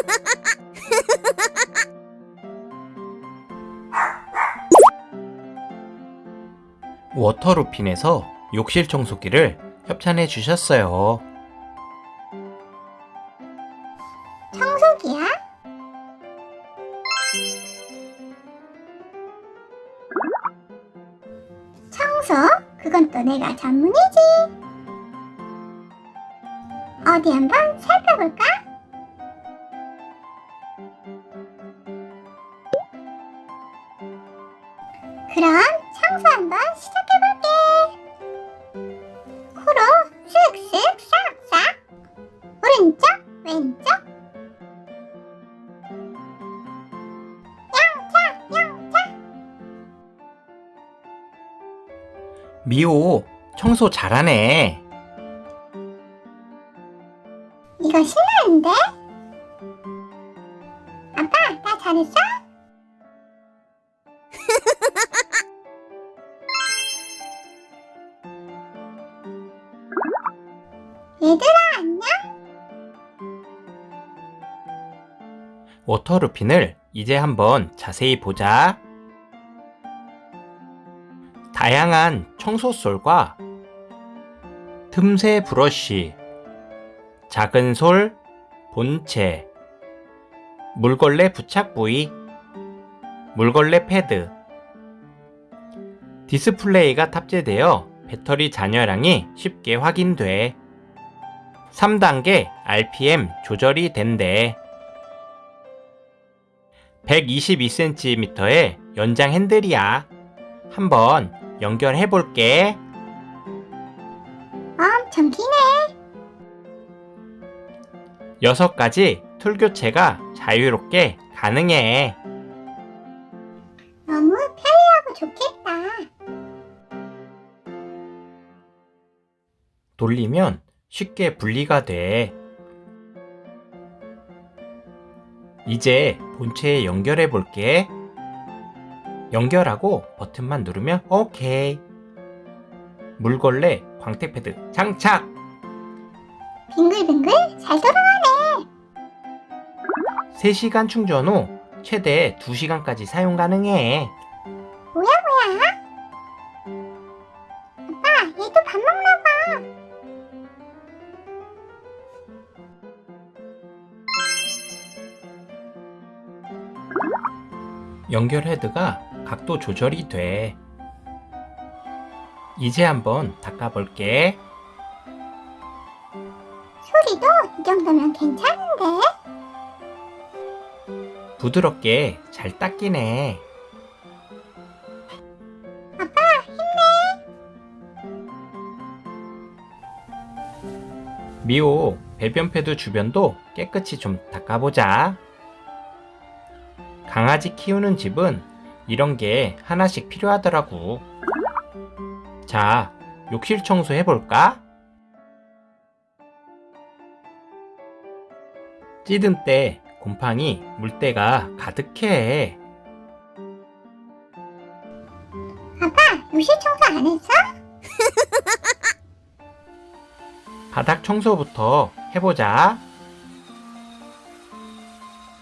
워터루핀에서 욕실 청소기를 협찬해 주셨어요. 청소기야? 청소? 그건 또 내가 전문이지. 어디 한번 살펴볼까? 그럼 청소 한번 시작해볼게. 코로 쓱쓱 싹싹. 오른쪽, 왼쪽. 영차, 영차. 미호, 청소 잘하네. 이거 신나는데? 나 잘했어? 얘들아, 안녕? 워터루핀을 이제 한번 자세히 보자. 다양한 청소솔과 틈새 브러쉬, 작은 솔, 본체, 물걸레 부착 부위, 물걸레 패드, 디스플레이가 탑재되어 배터리 잔여량이 쉽게 확인돼. 3단계 RPM 조절이 된대. 122cm의 연장 핸들이야. 한번 연결해 볼게. 엄청 기네. 6가지 툴 교체가 자유롭게 가능해. 너무 편리하고 좋겠다. 돌리면 쉽게 분리가 돼. 이제 본체에 연결해 볼게. 연결하고 버튼만 누르면 오케이. 물걸레 광택 패드 장착! 빙글빙글 잘 돌아가네. 3시간 충전 후 최대 2시간까지 사용 가능해. 뭐야, 뭐야? 아빠, 얘도 밥 먹나 봐. 연결 헤드가 각도 조절이 돼. 이제 한번 닦아볼게. 소리도 이 정도면 괜찮은데? 부드럽게 잘 닦이네. 아빠, 힘내. 미호 배변 패드 주변도 깨끗이 좀 닦아보자. 강아지 키우는 집은 이런 게 하나씩 필요하더라고. 자, 욕실 청소 해볼까? 찌든 때 곰팡이 물때가 가득해. 아빠, 요실 청소 안 했어? 바닥 청소부터 해보자.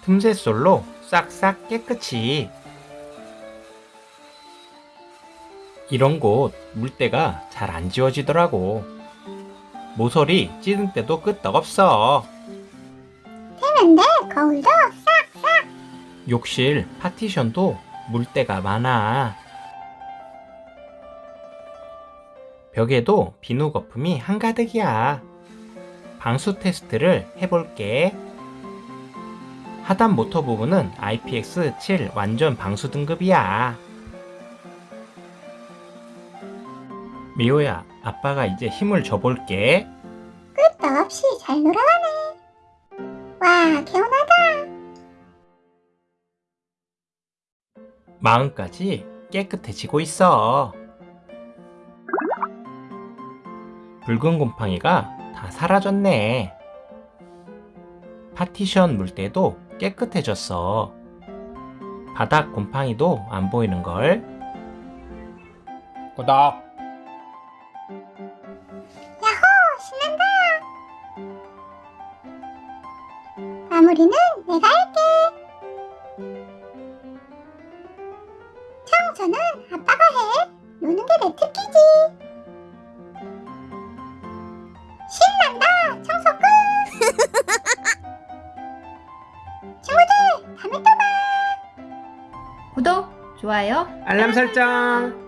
틈새솔로 싹싹 깨끗이. 이런 곳 물때가 잘 안 지워지더라고. 모서리 찌든 때도 끄떡없어. 되는데, 거울도 싹싹. 욕실 파티션도 물때가 많아. 벽에도 비누 거품이 한가득이야. 방수 테스트를 해볼게. 하단 모터 부분은 IPX7 완전 방수 등급이야. 미호야, 아빠가 이제 힘을 줘볼게. 끝도 없이 잘 돌아가네. 와, 개운하다. 마음까지 깨끗해지고 있어. 붉은 곰팡이가 다 사라졌네. 파티션 물때도 깨끗해졌어. 바닥 곰팡이도 안 보이는걸. 구독! 마무리는 내가 할게. 청소는 아빠가 해. 노는 게 내 특기지. 신난다. 청소 끝. 친구들, 다음에 또 봐. 구독, 좋아요. 알람 설정.